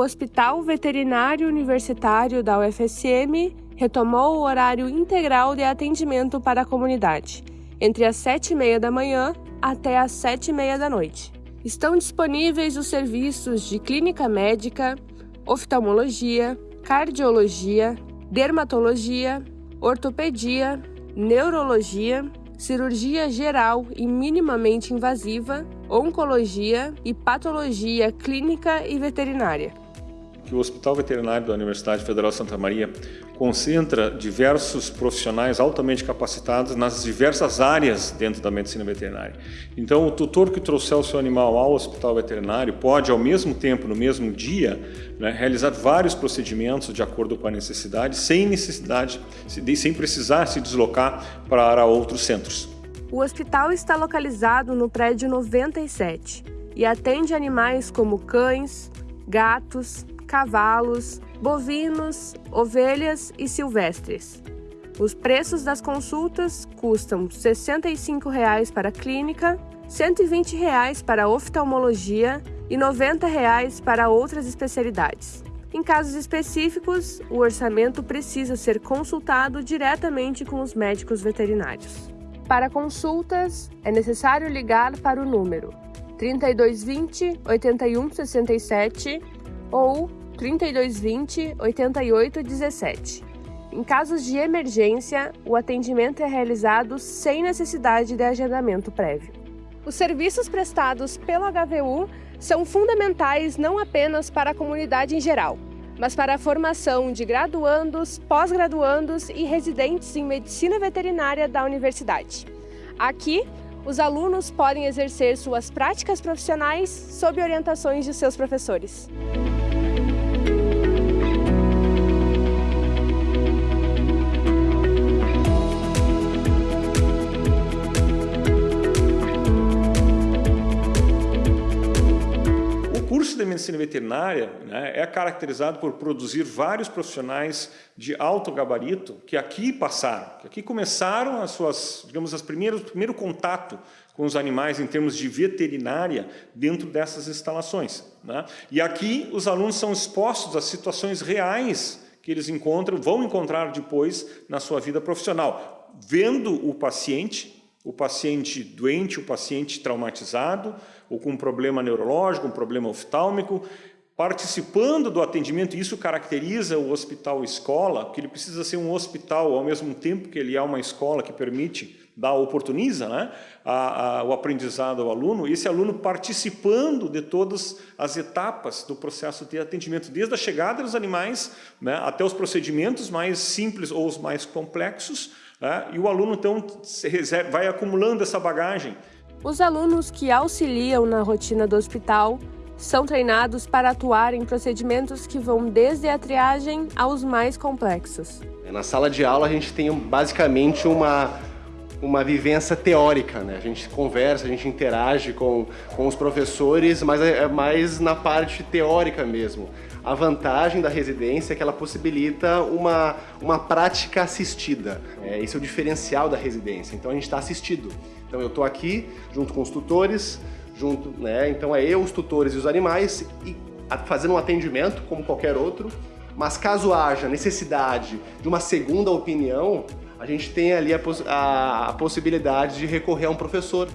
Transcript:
o Hospital Veterinário Universitário da UFSM retomou o horário integral de atendimento para a comunidade, entre as 7h30 da manhã até as 7h30 da noite. Estão disponíveis os serviços de clínica médica, oftalmologia, cardiologia, dermatologia, ortopedia, neurologia, cirurgia geral e minimamente invasiva, oncologia e patologia clínica e veterinária que o Hospital Veterinário da Universidade Federal Santa Maria concentra diversos profissionais altamente capacitados nas diversas áreas dentro da medicina veterinária. Então, o tutor que trouxer o seu animal ao hospital veterinário pode, ao mesmo tempo, no mesmo dia, né, realizar vários procedimentos de acordo com a necessidade, sem necessidade, sem precisar se deslocar para outros centros. O hospital está localizado no prédio 97 e atende animais como cães, gatos, cavalos, bovinos, ovelhas e silvestres. Os preços das consultas custam R$ 65,00 para a clínica, R$ 120,00 para a oftalmologia e R$ 90,00 para outras especialidades. Em casos específicos, o orçamento precisa ser consultado diretamente com os médicos veterinários. Para consultas, é necessário ligar para o número 3220 8167 ou 3220 8817. Em casos de emergência, o atendimento é realizado sem necessidade de agendamento prévio. Os serviços prestados pelo HVU são fundamentais não apenas para a comunidade em geral, mas para a formação de graduandos, pós-graduandos e residentes em medicina veterinária da universidade. Aqui, os alunos podem exercer suas práticas profissionais sob orientações de seus professores. De medicina veterinária né, é caracterizado por produzir vários profissionais de alto gabarito que aqui passaram, que aqui começaram as suas, digamos, as primeiras, o primeiro contato com os animais em termos de veterinária dentro dessas instalações. Né? E aqui os alunos são expostos a situações reais que eles encontram, vão encontrar depois na sua vida profissional, vendo o paciente, o paciente doente, o paciente traumatizado, ou com um problema neurológico, um problema oftálmico, participando do atendimento, isso caracteriza o hospital escola, que ele precisa ser um hospital ao mesmo tempo que ele é uma escola que permite, dá, oportuniza né, a, a, o aprendizado ao aluno, esse aluno participando de todas as etapas do processo de atendimento, desde a chegada dos animais né, até os procedimentos mais simples ou os mais complexos, né, e o aluno então vai acumulando essa bagagem. Os alunos que auxiliam na rotina do hospital são treinados para atuar em procedimentos que vão desde a triagem aos mais complexos. Na sala de aula a gente tem basicamente uma, uma vivência teórica, né? A gente conversa, a gente interage com, com os professores, mas é, é mais na parte teórica mesmo. A vantagem da residência é que ela possibilita uma, uma prática assistida. É, esse é o diferencial da residência. Então a gente está assistido. Então eu estou aqui junto com os tutores, junto, né? Então é eu, os tutores e os animais e fazendo um atendimento como qualquer outro. Mas caso haja necessidade de uma segunda opinião, a gente tem ali a, poss a, a possibilidade de recorrer a um professor